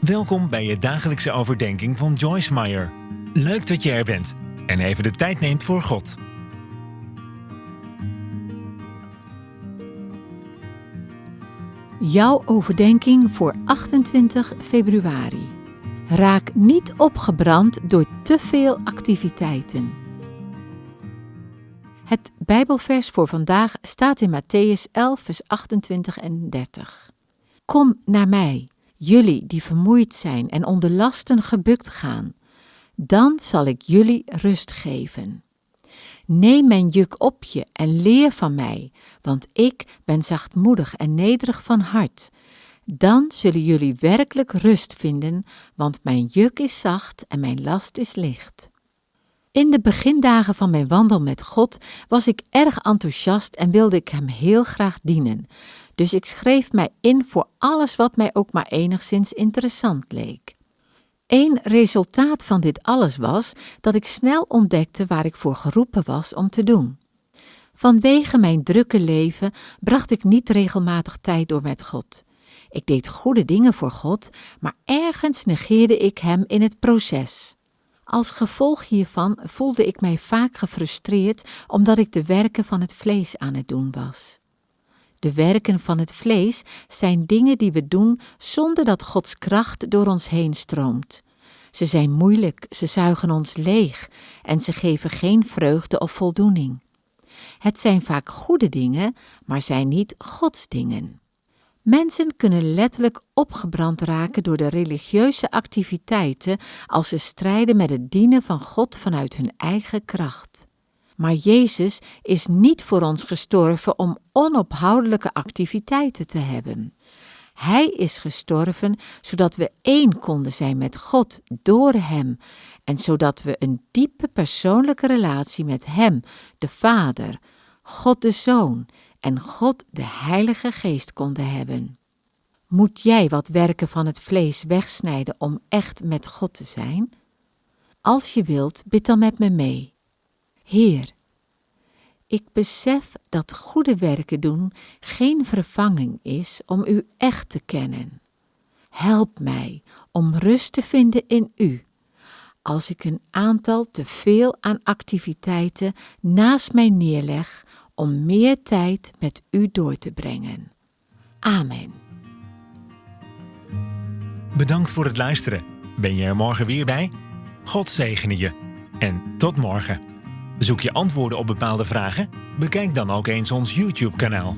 Welkom bij je dagelijkse overdenking van Joyce Meyer. Leuk dat je er bent en even de tijd neemt voor God. Jouw overdenking voor 28 februari. Raak niet opgebrand door te veel activiteiten. Het Bijbelvers voor vandaag staat in Matthäus 11, vers 28 en 30. Kom naar mij, jullie die vermoeid zijn en onder lasten gebukt gaan, dan zal ik jullie rust geven. Neem mijn juk op je en leer van mij, want ik ben zachtmoedig en nederig van hart. Dan zullen jullie werkelijk rust vinden, want mijn juk is zacht en mijn last is licht. In de begindagen van mijn wandel met God was ik erg enthousiast en wilde ik Hem heel graag dienen. Dus ik schreef mij in voor alles wat mij ook maar enigszins interessant leek. Eén resultaat van dit alles was dat ik snel ontdekte waar ik voor geroepen was om te doen. Vanwege mijn drukke leven bracht ik niet regelmatig tijd door met God. Ik deed goede dingen voor God, maar ergens negeerde ik Hem in het proces. Als gevolg hiervan voelde ik mij vaak gefrustreerd omdat ik de werken van het vlees aan het doen was. De werken van het vlees zijn dingen die we doen zonder dat Gods kracht door ons heen stroomt. Ze zijn moeilijk, ze zuigen ons leeg en ze geven geen vreugde of voldoening. Het zijn vaak goede dingen, maar zijn niet Gods dingen. Mensen kunnen letterlijk opgebrand raken door de religieuze activiteiten als ze strijden met het dienen van God vanuit hun eigen kracht. Maar Jezus is niet voor ons gestorven om onophoudelijke activiteiten te hebben. Hij is gestorven zodat we één konden zijn met God door Hem en zodat we een diepe persoonlijke relatie met Hem, de Vader, God de Zoon en God de Heilige Geest konden hebben. Moet jij wat werken van het vlees wegsnijden om echt met God te zijn? Als je wilt, bid dan met me mee. Heer, ik besef dat goede werken doen geen vervanging is om U echt te kennen. Help mij om rust te vinden in U. Als ik een aantal te veel aan activiteiten naast mij neerleg om meer tijd met U door te brengen. Amen. Bedankt voor het luisteren. Ben je er morgen weer bij? God zegene je. En tot morgen. Zoek je antwoorden op bepaalde vragen? Bekijk dan ook eens ons YouTube-kanaal.